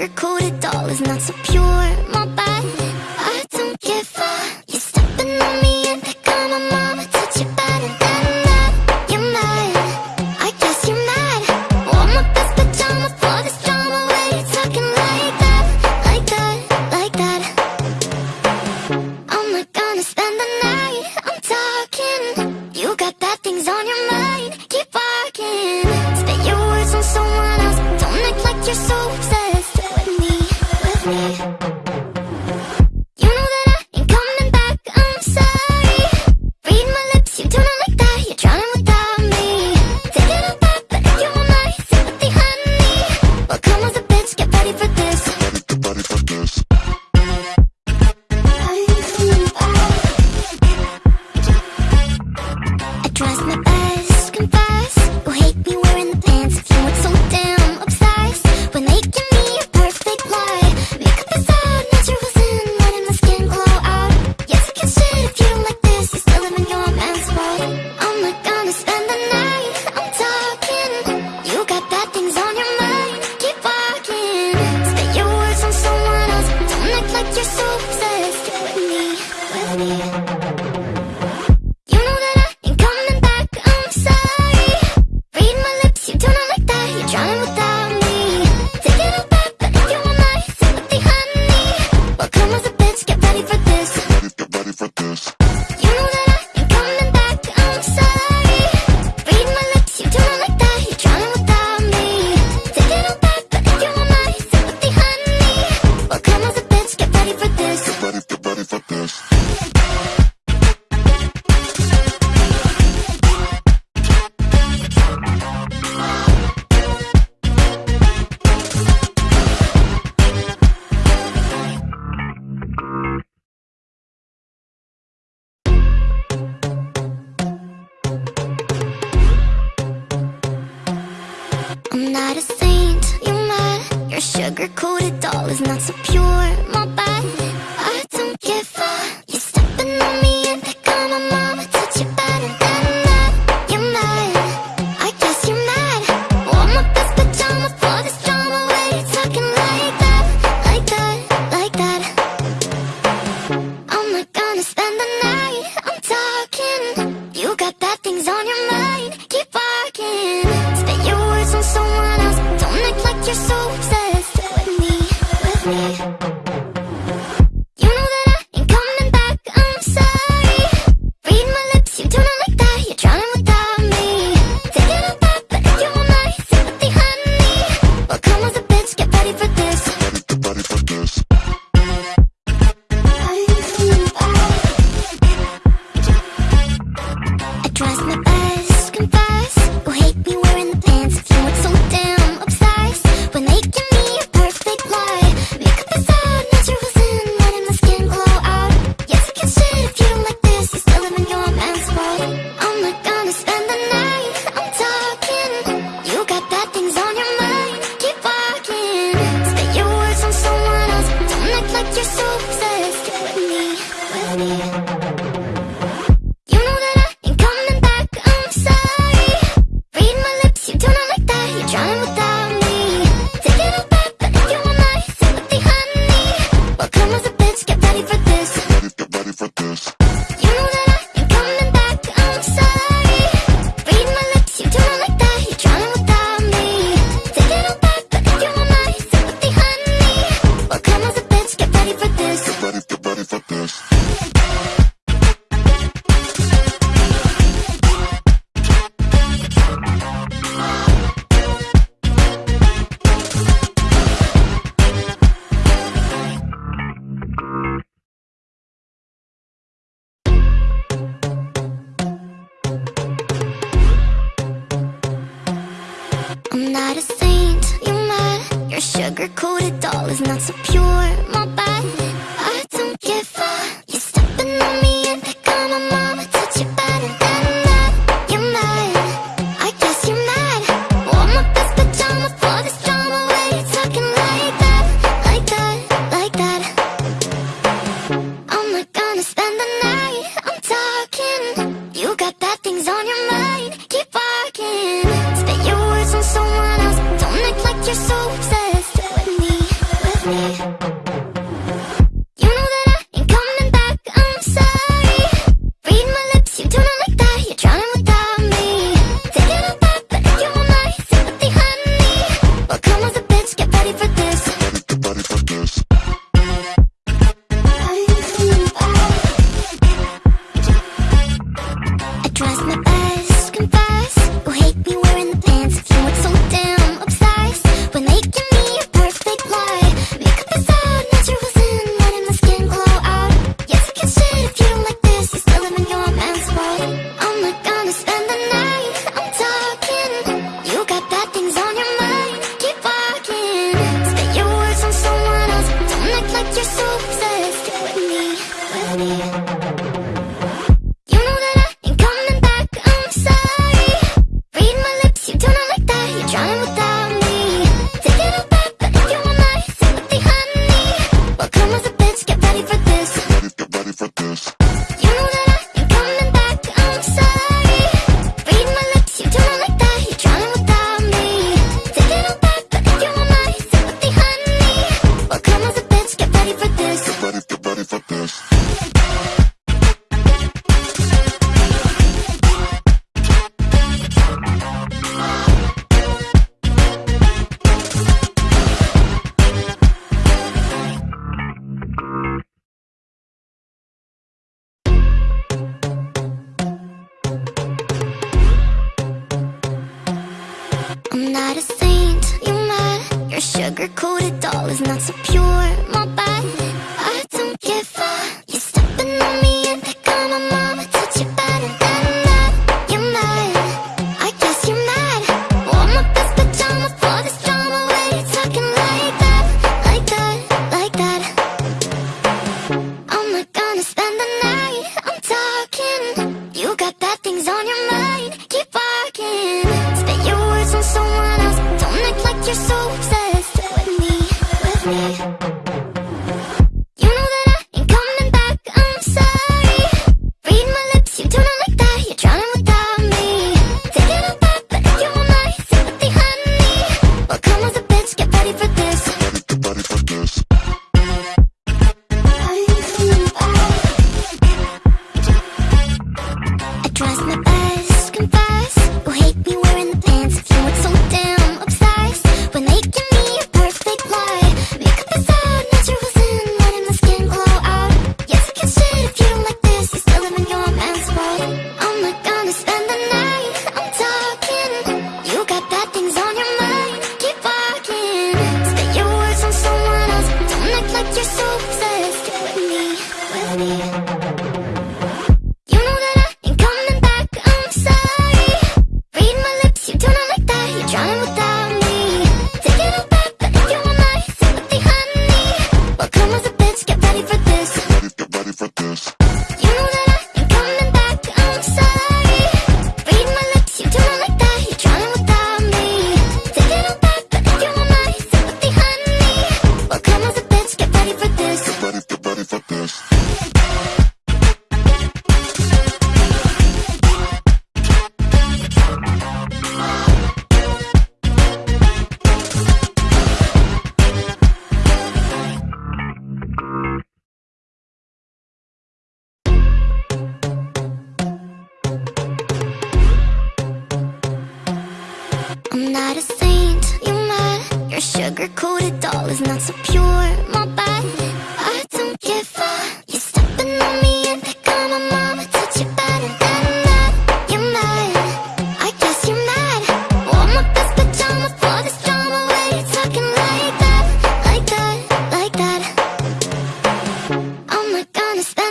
sugar-coated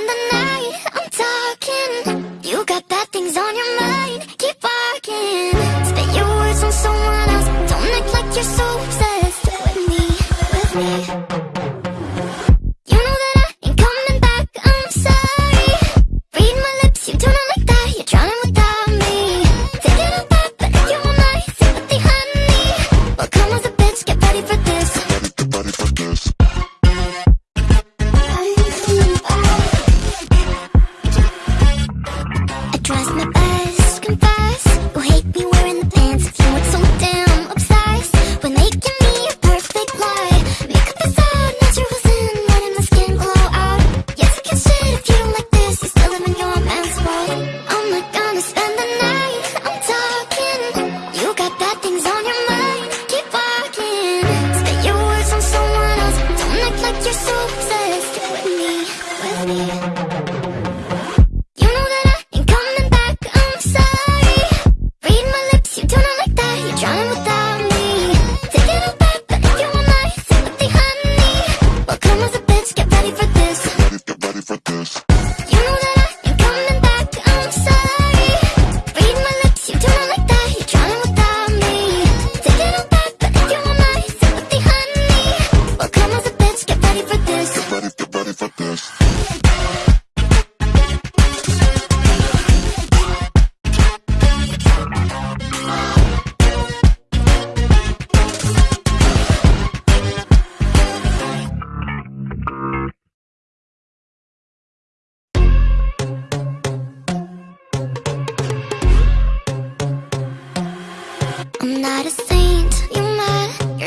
the night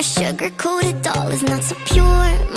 mad Your sugar-coated doll is not so pure,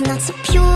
not so pure,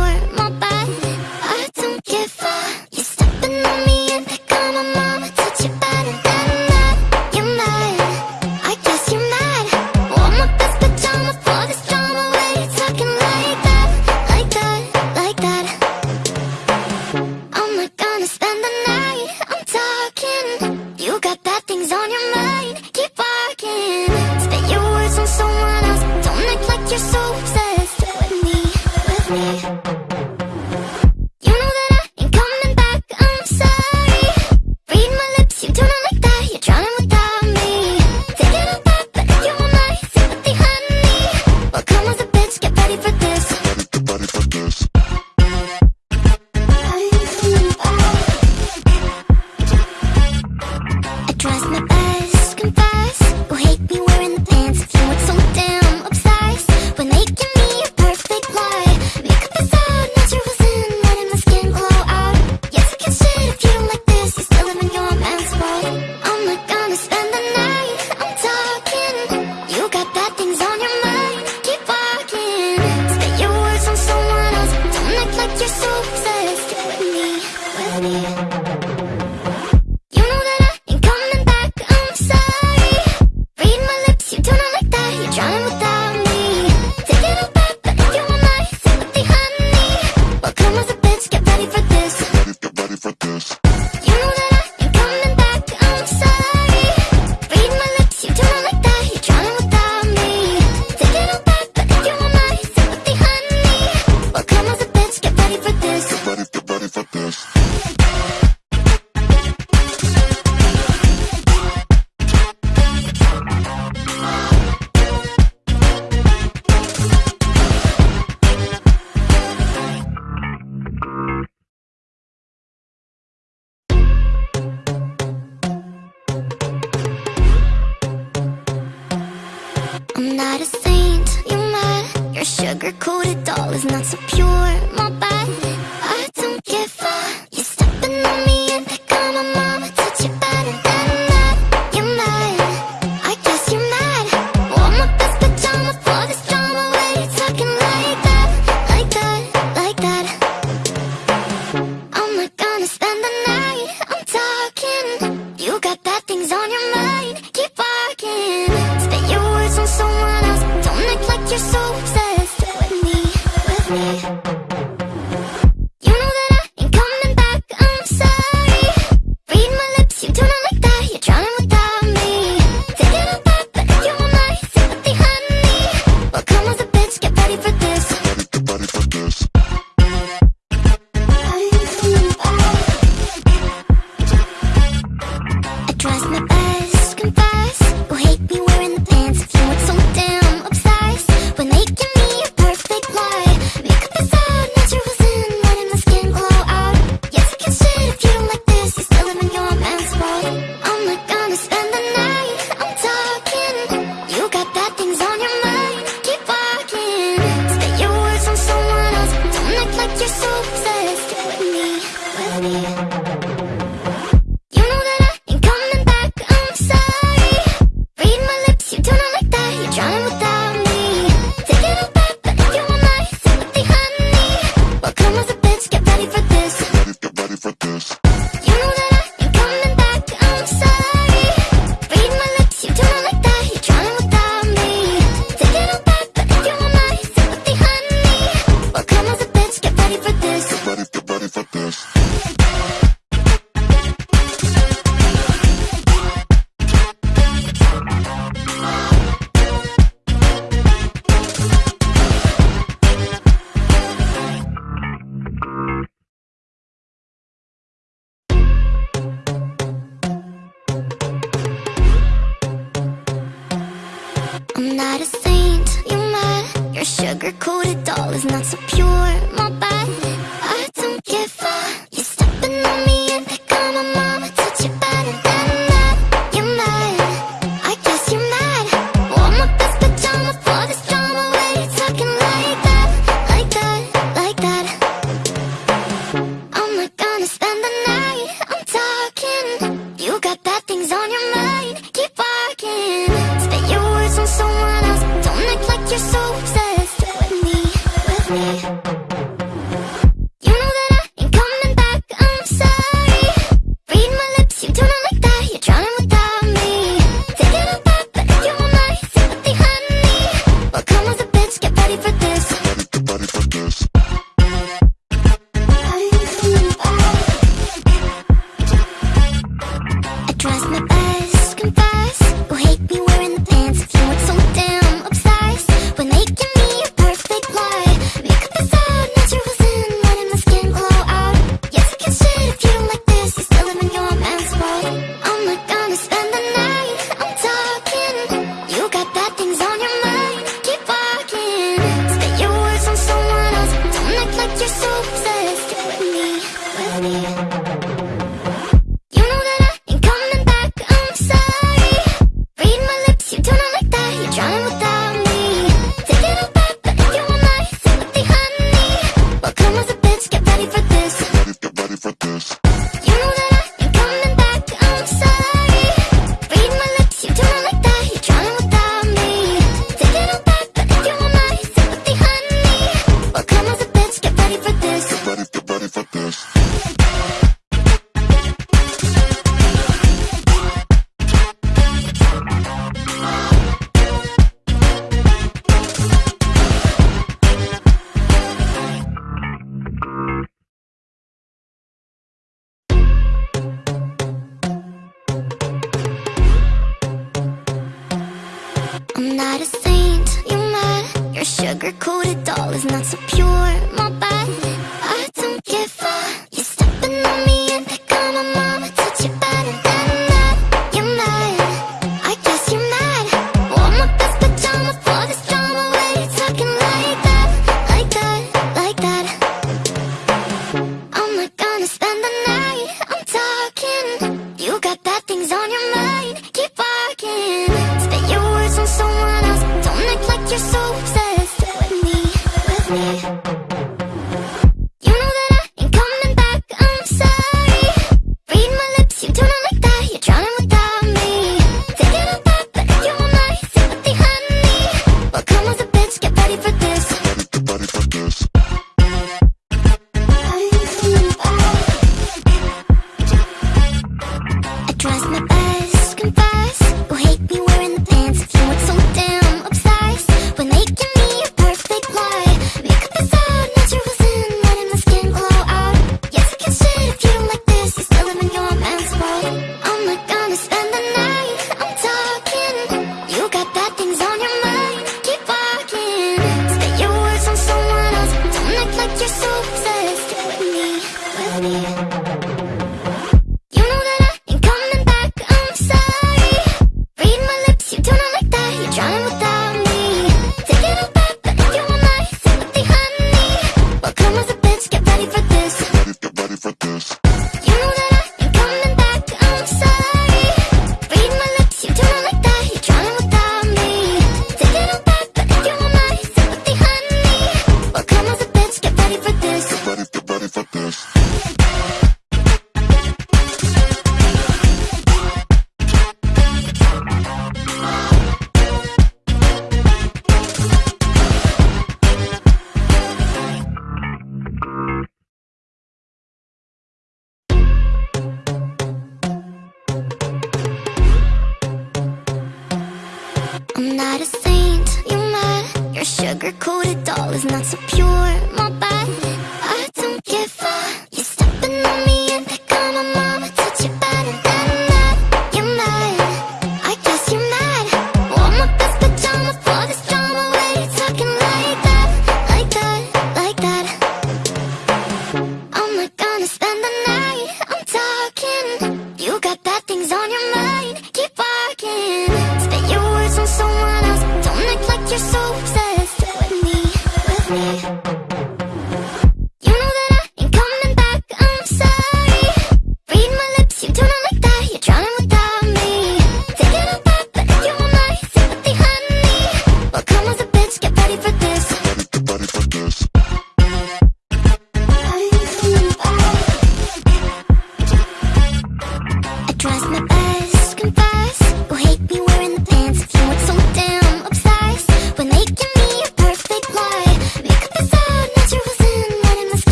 Thank you.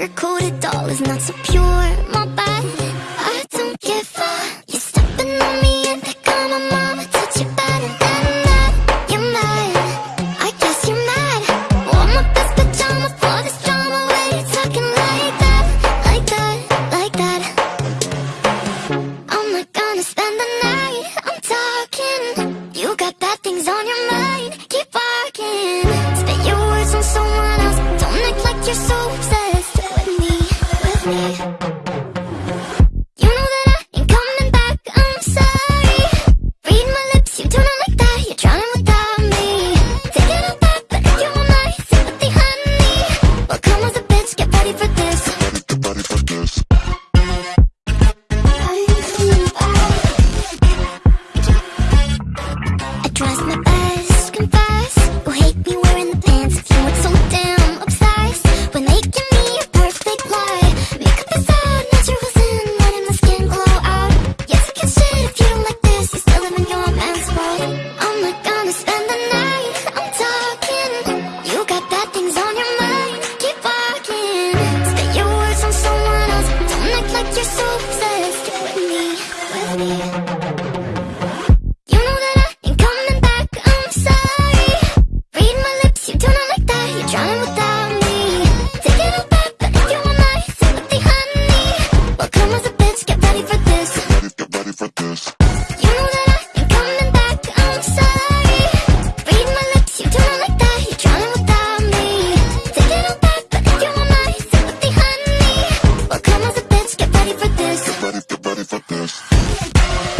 Mad? Your Peace.